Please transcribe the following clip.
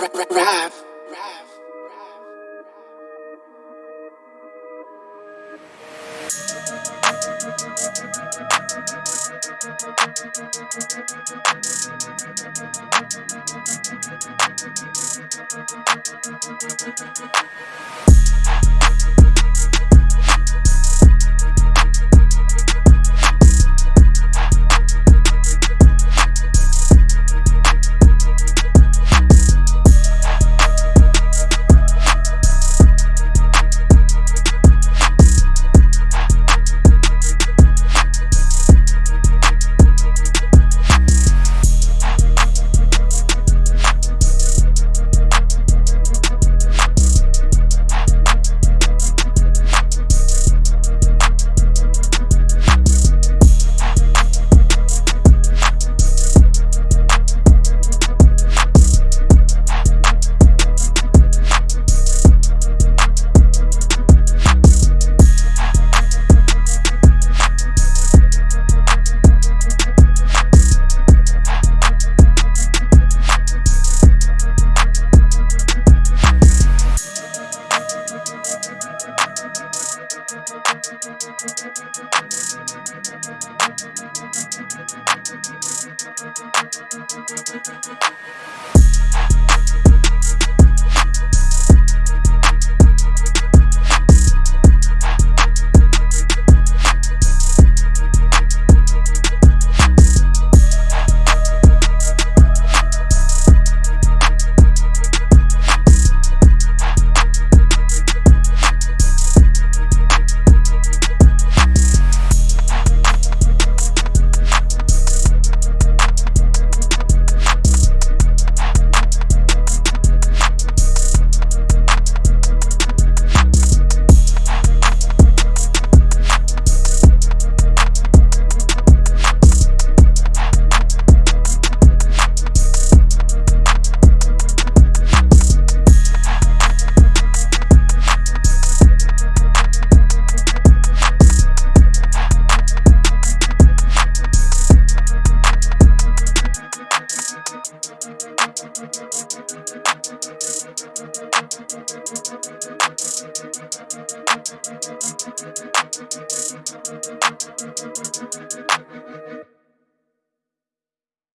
Rap. Rav. We'll be right back. thank you.